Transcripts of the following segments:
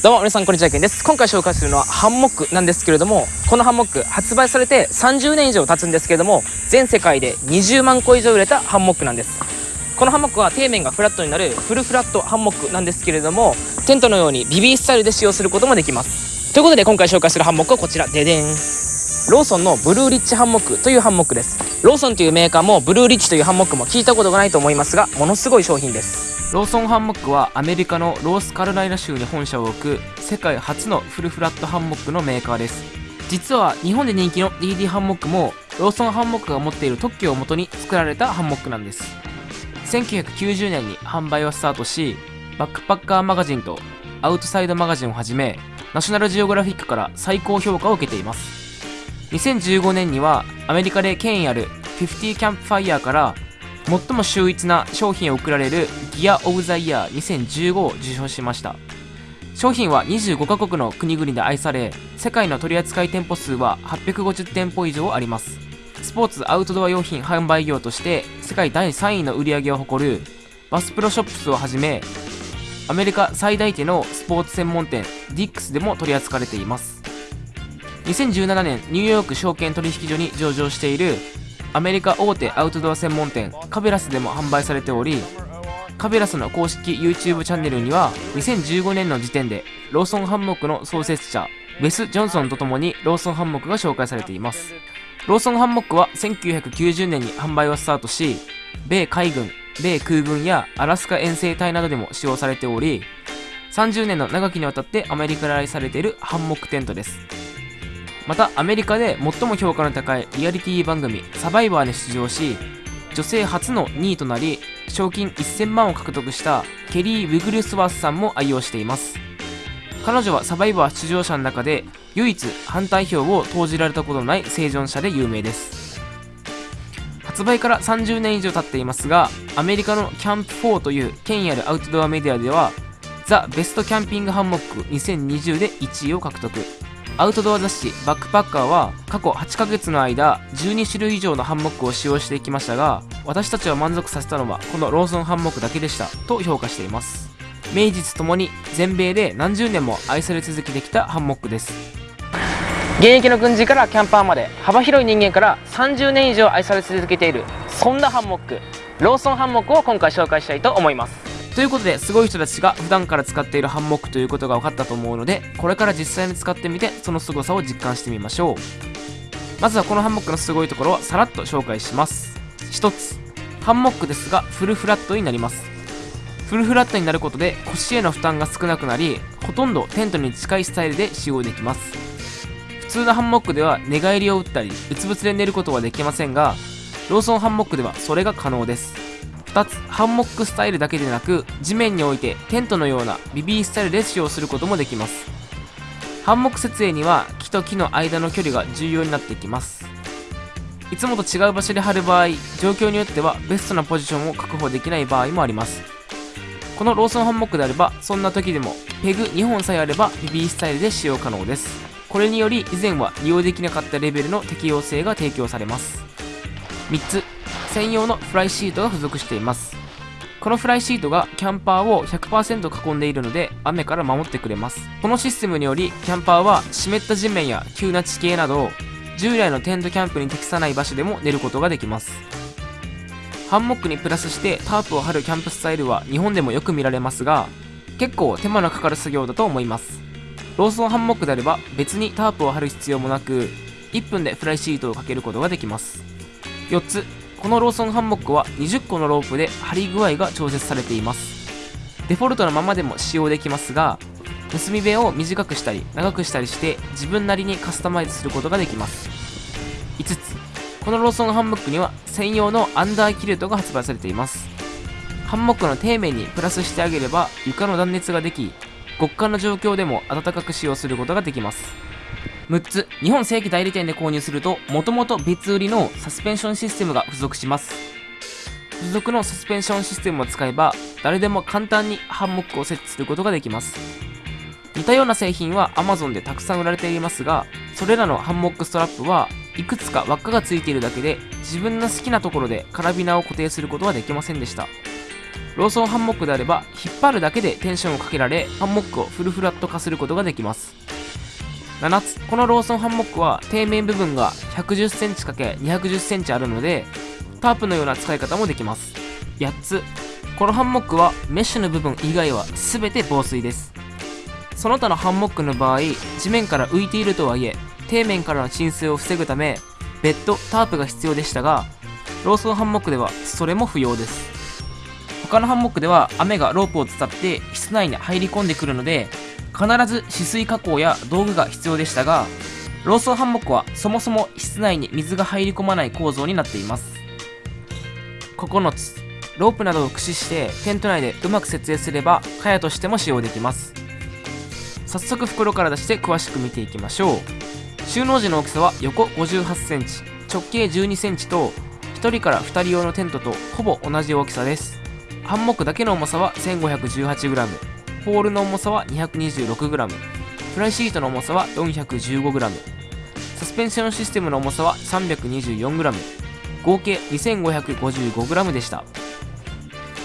どうも皆さんこんにちはけんです。今回紹介するのはハンモックなんですけれどもこのハンモック発売されて30年以上経つんですけれども全世界で20万個以上売れたハンモックなんです。このハンモックは底面がフラットになるフルフラットハンモックなんですけれどもテントのように bivy style で使用することもできます。ということで今回紹介するハンモックはこちら。ででん。 Lawson の Blue Ridge ハンモックというハンモックです。 Lawson というメーカーも Blue Ridge というハンモックも聞いたことがないと思いますがものすごい商品です。 Lawson ハンモックはアメリカのノースカロライナ州に本社を置く世界初のフルフラットハンモックのメーカーです。実は日本で人気の DD ハンモックもローソンハンモックが持っている特許をもとに作られたハンモックなんです。1990年に販売をスタートしバックパッカーマガジンとアウトサイドマガジンをはじめナショナルジオグラフィックから最高評価を受けています。2015年にはアメリカで権威ある50キャンプファイヤーから最も秀逸な商品を贈られるギア・オブ・ザ・イヤー2015を受賞しました。商品は25カ国の国々で愛され世界の取扱店舗数は850店舗以上あります。スポーツアウトドア用品販売業として世界第3位の売り上げを誇るバスプロショップスをはじめアメリカ最大手のスポーツ専門店ディックスでも取り扱われています。2017年ニューヨーク証券取引所に上場しているアメリカ大手アウトドア専門店カベラスでも販売されておりカベラスの公式 YouTube チャンネルには2015年の時点でローソンハンモックの創設者ウェス・ジョンソンとともにローソンハンモックが紹介されています。ローソンハンモックは1990年に販売をスタートし米海軍米空軍やアラスカ遠征隊などでも使用されており30年の長きにわたってアメリカで愛されているハンモックテントです。またアメリカで最も評価の高いリアリティ番組「サバイバー」に出場し女性初の2位となり賞金1000万を獲得したケリー・ウィグルスワースさんも愛用しています。彼女はサバイバー出場者の中で唯一反対票を投じられたことのない生存者で有名です。発売から30年以上経っていますがアメリカのキャンプ4という権威あるアウトドアメディアではザ・ベストキャンピングハンモック2020で1位を獲得。アウトドア雑誌バックパッカーは過去8ヶ月の間12種類以上のハンモックを使用していきましたが私たちを満足させたのはこのローソンハンモックだけでしたと評価しています。名実ともに全米で何十年も愛され続けてきたハンモックです。現役の軍人からキャンパーまで幅広い人間から30年以上愛され続けているそんなハンモック。ローソンハンモックを今回紹介したいと思います。ということですごい人たちが普段から使っているハンモックということが分かったと思うのでこれから実際に使ってみてその凄さを実感してみましょう。まずはこのハンモックのすごいところをさらっと紹介します。1つ。ハンモックですがフルフラットになります。フルフラットになることで腰への負担が少なくなりほとんどテントに近いスタイルで使用できます。普通のハンモックでは寝返りを打ったりうつぶつで寝ることはできませんがローソンハンモックではそれが可能です。2つハンモックスタイルだけでなく地面に置いてテントのようなビビースタイルで使用することもできます。ハンモック設営には木と木の間の距離が重要になってきます。いつもと違う場所で貼る場合状況によってはベストなポジションを確保できない場合もあります。このローソンハンモックであればそんな時でもペグ2本さえあればビビースタイルで使用可能です。これにより以前は利用できなかったレベルの適用性が提供されます。3つ専用のフライシートが付属しています。このフライシートがキャンパーを100%囲んでいるので雨から守ってくれます。このシステムによりキャンパーは湿った地面や急な地形など従来のテントキャンプに適さない場所でも寝ることができます。ハンモックにプラスしてタープを張るキャンプスタイルは日本でもよく見られますが結構手間のかかる作業だと思います。ローソンハンモックであれば別にタープを張る必要もなく1分でフライシートをかけることができます。4つこのローソンハンモックは20個のロープで張り具合が調節されています。デフォルトのままでも使用できますが結び目を短くしたり長くしたりして自分なりにカスタマイズすることができます。5つ。このローソンハンモックには専用のアンダーキルトが発売されています。ハンモックの底面にプラスしてあげれば床の断熱ができ極寒の状況でも暖かく使用することができます。6つ。日本正規代理店で購入するともともと別売りのサスペンションシステムが付属します。付属のサスペンションシステムを使えば誰でも簡単にハンモックを設置することができます。似たような製品は Amazon でたくさん売られていますがそれらのハンモックストラップはいくつか輪っかがついているだけで自分の好きなところでカラビナを固定することはできませんでした。ローソンハンモックであれば引っ張るだけでテンションをかけられハンモックをフルフラット化することができます。7つ。このローソンハンモックは底面部分が 110cm×210cm あるのでタープのような使い方もできます。8つ。このハンモックはメッシュの部分以外は全て防水です。その他のハンモックの場合地面から浮いているとはいえ底面からの浸水を防ぐためベッドタープが必要でしたがローソンハンモックではそれも不要です。他のハンモックでは雨がロープを伝って室内に入り込んでくるので必ず止水加工や道具が必要でしたがローソンハンモックはそもそも室内に水が入り込まない構造になっています。9つロープなどを駆使してテント内でうまく設営すれば蚊帳としても使用できます。早速袋から出して詳しく見ていきましょう。収納時の大きさは横 58cm 直径 12cm と1人から2人用のテントとほぼ同じ大きさです。ハンモックだけの重さは 1518g ポールの重さは 226g フライシートの重さは 415g サスペンションシステムの重さは 324g 合計 2555g でした。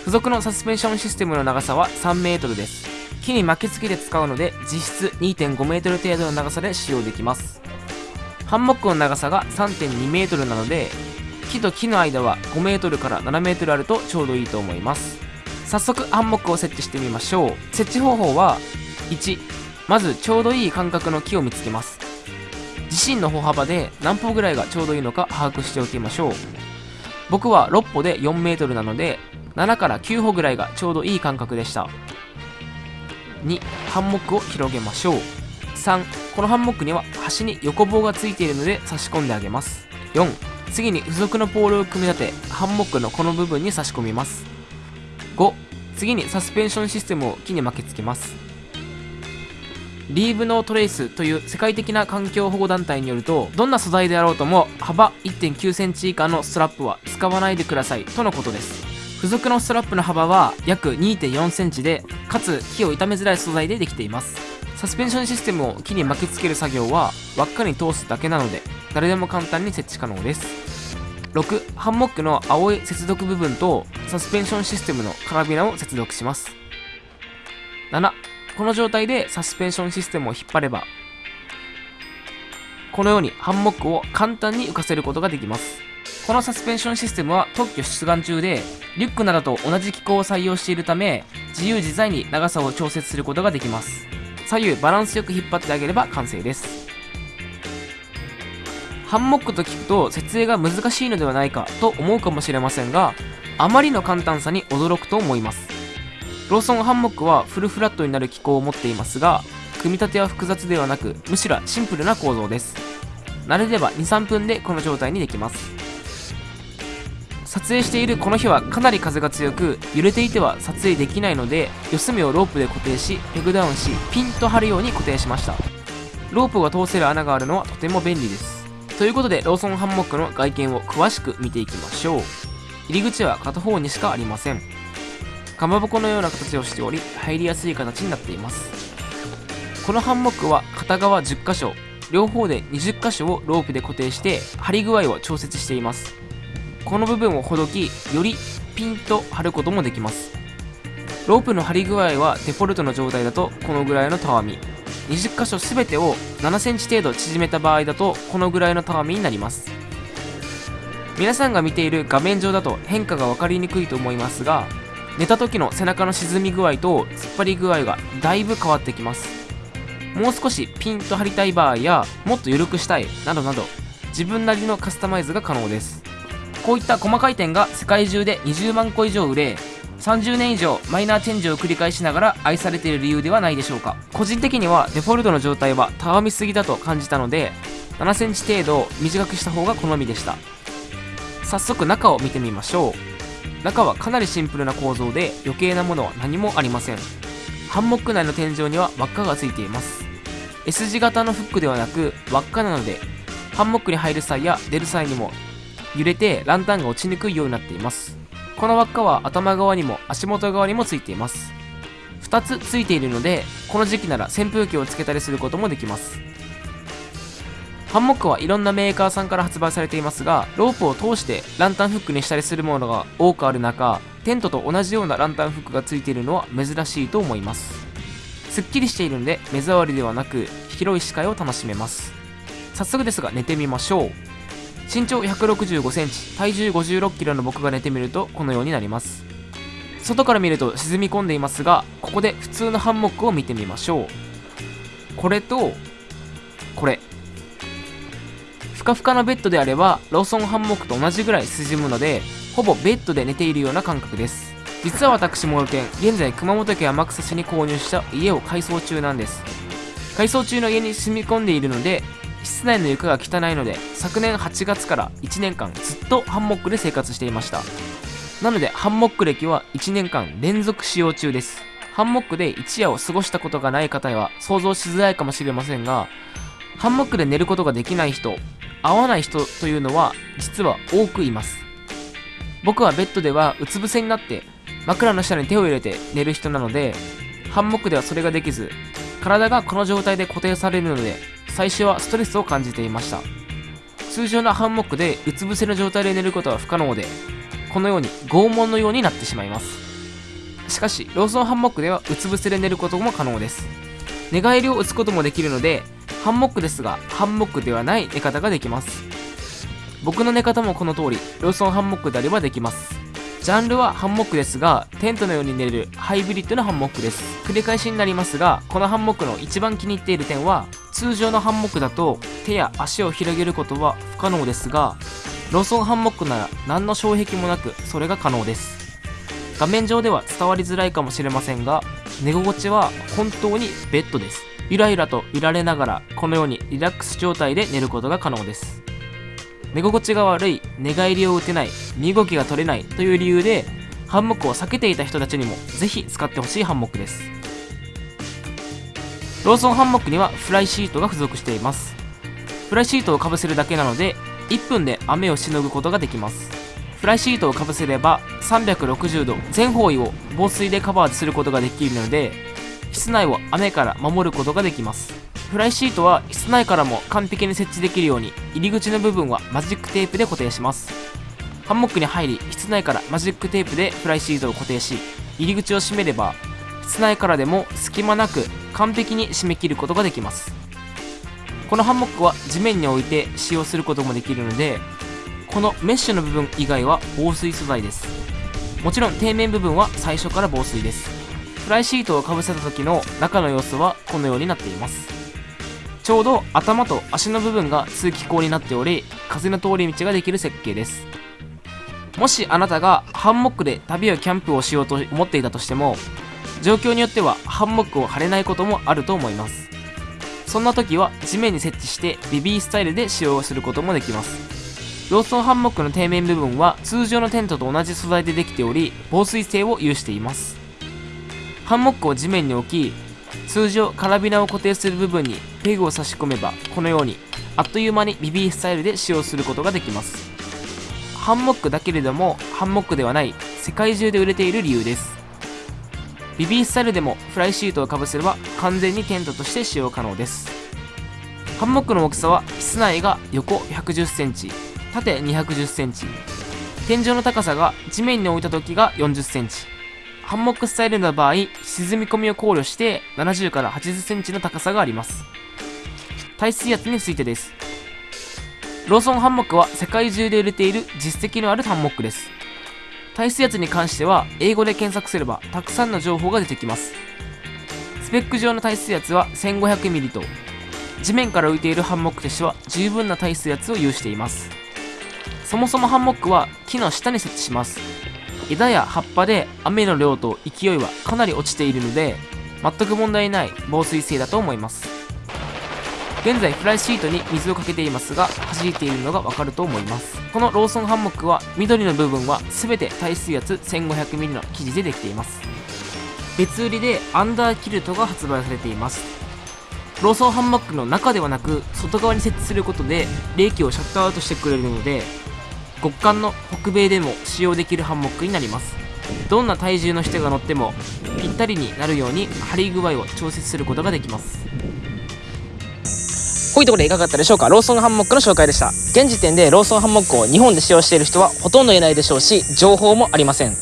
付属のサスペンションシステムの長さは 3m です。木に巻きつけて使うので実質 2.5m 程度の長さで使用できます。ハンモックの長さが 3.2m なので木と木の間は 5m から 7m あるとちょうどいいと思います。早速ハンモックを設置してみましょう。設置方法は1まずちょうどいい間隔の木を見つけます。自身の歩幅で何歩ぐらいがちょうどいいのか把握しておきましょう。僕は6歩で 4m なので7から9歩ぐらいがちょうどいい間隔でした。2ハンモックを広げましょう。3このハンモックには端に横棒がついているので差し込んであげます。4次に付属のポールを組み立てハンモックのこの部分に差し込みます。5次にサスペンションシステムを木に巻きつけます。リーブノートレイスという世界的な環境保護団体によるとどんな素材であろうとも幅1 9センチ以下のストラップは使わないでくださいとのことです。付属のストラップの幅は約2 4センチでかつ木を傷めづらい素材でできています。サスペンションシステムを木に巻きつける作業は輪っかに通すだけなので誰でも簡単に設置可能です。6ハンモックの青い接続部分とサスペンションシステムのカラビナを接続します。7この状態でサスペンションシステムを引っ張ればこのようにハンモックを簡単に浮かせることができます。このサスペンションシステムは特許出願中でリュックなどと同じ機構を採用しているため自由自在に長さを調節することができます。左右バランスよく引っ張ってあげれば完成です。ハンモックと聞くと設営が難しいのではないかと思うかもしれませんがあまりの簡単さに驚くと思います。ローソンハンモックはフルフラットになる機構を持っていますが組み立ては複雑ではなくむしろシンプルな構造です。慣れれば23分でこの状態にできます。撮影しているこの日はかなり風が強く揺れていては撮影できないので四隅をロープで固定しペグダウンしピンと張るように固定しました。ロープが通せる穴があるのはとても便利です。ということでローソンハンモックの外見を詳しく見ていきましょう。入り口は片方にしかありません。かまぼこのような形をしており入りやすい形になっています。このハンモックは片側10箇所両方で20箇所をロープで固定して張り具合を調節しています。この部分をほどきよりピンと張ることもできます。ロープの張り具合はデフォルトの状態だとこのぐらいのたわみ。20箇所全てを7センチ程度縮めた場合だとこのぐらいのたわみになります。皆さんが見ている画面上だと変化が分かりにくいと思いますが寝た時の背中の沈み具合と突っ張り具合がだいぶ変わってきます。もう少しピンと張りたい場合やもっと緩くしたいなどなど自分なりのカスタマイズが可能です。こういった細かい点が世界中で20万個以上売れ30年以上マイナーチェンジを繰り返しながら愛されている理由ではないでしょうか。個人的にはデフォルトの状態はたわみすぎだと感じたので7センチ程度短くした方が好みでした。早速中を見てみましょう。中はかなりシンプルな構造で余計なものは何もありません。ハンモック内の天井には輪っかがついています。S 字型のフックではなく輪っかなのでハンモックに入る際や出る際にも揺れてランタンが落ちにくいようになっています。この輪っかは頭側にも足元側にもついています。2つついているのでこの時期なら扇風機をつけたりすることもできます。ハンモックはいろんなメーカーさんから発売されていますがロープを通してランタンフックにしたりするものが多くある中テントと同じようなランタンフックがついているのは珍しいと思います。すっきりしているので目障りではなく広い視界を楽しめます。早速ですが寝てみましょう。身長1 6 5センチ体重5 6キロの僕が寝てみるとこのようになります。外から見ると沈み込んでいますがここで普通のハンモックを見てみましょう。これとこれ。ふかふかのベッドであればローソンハンモックと同じぐらい沈むのでほぼベッドで寝ているような感覚です。実は私も県現在熊本県天草市に購入した家を改装中なんです。改装中の家に住み込んでいるので室内の床が汚いので昨年8月から1年間ずっとハンモックで生活していました。なのでハンモック歴は1年間連続使用中です。ハンモックで一夜を過ごしたことがない方は想像しづらいかもしれませんがハンモックで寝ることができない人合わない人というのは実は多くいます。僕はベッドではうつ伏せになって枕の下に手を入れて寝る人なのでハンモックではそれができず体がこの状態で固定されるので最初はストレスを感じていました。通常のハンモックでうつ伏せの状態で寝ることは不可能でこのように拷問のようになってしまいます。しかしローソンハンモックではうつ伏せで寝ることも可能です。寝返りを打つこともできるのでハンモックですがハンモックではない寝方ができます。僕の寝方もこの通りローソンハンモックであればできます。ジャンルはハンモックですがテントのように寝れるハイブリッドなハンモックです。繰り返しになりますがこのハンモックの一番気に入っている点は通常のハンモックだと手や足を広げることは不可能ですがローソンハンモックなら何の障壁もなくそれが可能です。画面上では伝わりづらいかもしれませんが寝心地は本当にベッドです。ゆらゆらと揺られながらこのようにリラックス状態で寝ることが可能です。寝心地が悪い寝返りを打てない身動きが取れないという理由でハンモックを避けていた人たちにもぜひ使ってほしいハンモックです。ローソンハンモックにはフライシートが付属しています。フライシートをかぶせるだけなので1分で雨をしのぐことができます。フライシートをかぶせれば360度全方位を防水でカバーすることができるので室内を雨から守ることができます。フライシートは室内からも完璧に設置できるように入り口の部分はマジックテープで固定します。ハンモックに入り室内からマジックテープでフライシートを固定し入り口を閉めれば室内からでも隙間なく完璧に締め切ることができます。このハンモックは地面に置いて使用することもできるのでこのメッシュの部分以外は防水素材です。もちろん底面部分は最初から防水です。フライシートをかぶせた時の中の様子はこのようになっています。ちょうど頭と足の部分が通気口になっており風の通り道ができる設計です。もしあなたがハンモックで旅やキャンプをしようと思っていたとしても状況によってはハンモックを張れないこともあると思います。そんな時は地面に設置してベビースタイルで使用することもできます。ローソンハンモックの底面部分は通常のテントと同じ素材でできており防水性を有しています。ハンモックを地面に置き通常カラビナを固定する部分にペグを差し込めばこのようにあっという間にビビースタイルで使用することができます。ハンモックだけれどもハンモックではない世界中で売れている理由です。ビビースタイルでもフライシートをかぶせれば完全にテントとして使用可能ですハンモックの大きさは室内が横1 1 0センチ縦2 1 0センチ天井の高さが地面に置いた時が4 0センチハンモックスタイルの場合、沈み込みを考慮して70から80センチの高さがあります。耐水圧についてです。ローソンハンモックは世界中で売れている実績のあるハンモックです。耐水圧に関しては英語で検索すればたくさんの情報が出てきます。スペック上の耐水圧は 1500ml と地面から浮いているハンモックとしては十分な耐水圧を有しています。そもそもハンモックは木の下に設置します。枝や葉っぱで雨の量と勢いはかなり落ちているので全く問題ない防水性だと思います現在フライシートに水をかけていますが弾いているのがわかると思います。この Lawson ハンモックは緑の部分は全て耐水圧 1500mm の生地でできています。別売りで underquilt が発売されています。 Lawson ハンモックの中ではなく外側に設置することで冷気をシャットアウトしてくれるので極寒の北米でも使用できるハンモックになります。どんな体重の人が乗ってもぴったりになるように張り具合を調節することができます。こういうところでいかがだったでしょうか？ローソンハンモックの紹介でした。現時点でローソンハンモックを日本で使用している人はほとんどいないでしょうし情報もありません。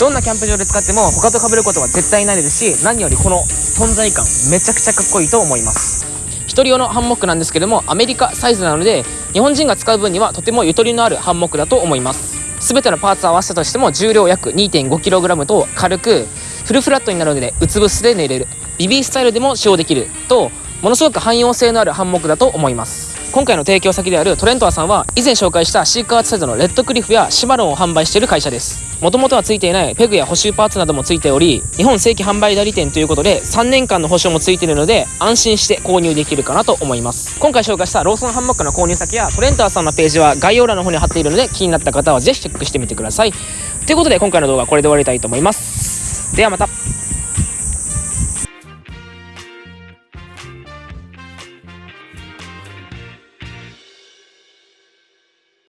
どんなキャンプ場で使っても他と被ることは絶対ないですし何よりこの存在感めちゃくちゃかっこいいと思います。1人用のハンモックなんですけどもアメリカサイズなので日本人が使う分にはとてもゆとりのあるハンモックだと思います。全てのパーツを合わせたとしても重量約 2.5kg と軽くフルフラットになるのでうつ伏せで寝れる。ビビースタイルでも使用できるとものすごく汎用性のあるハンモックだと思います。今回の提供先であるトレントアさんは以前紹介したシーカーツサイドのレッドクリフやシマロンを販売している会社です。もともとは付いていないペグや補修パーツなども付いており日本正規販売代理店ということで3年間の保証も付いているので安心して購入できるかなと思います。今回紹介したローソンハンモックの購入先やトレントアさんのページは概要欄の方に貼っているので気になった方はぜひチェックしてみてください。ということで今回の動画はこれで終わりたいと思います。ではまた。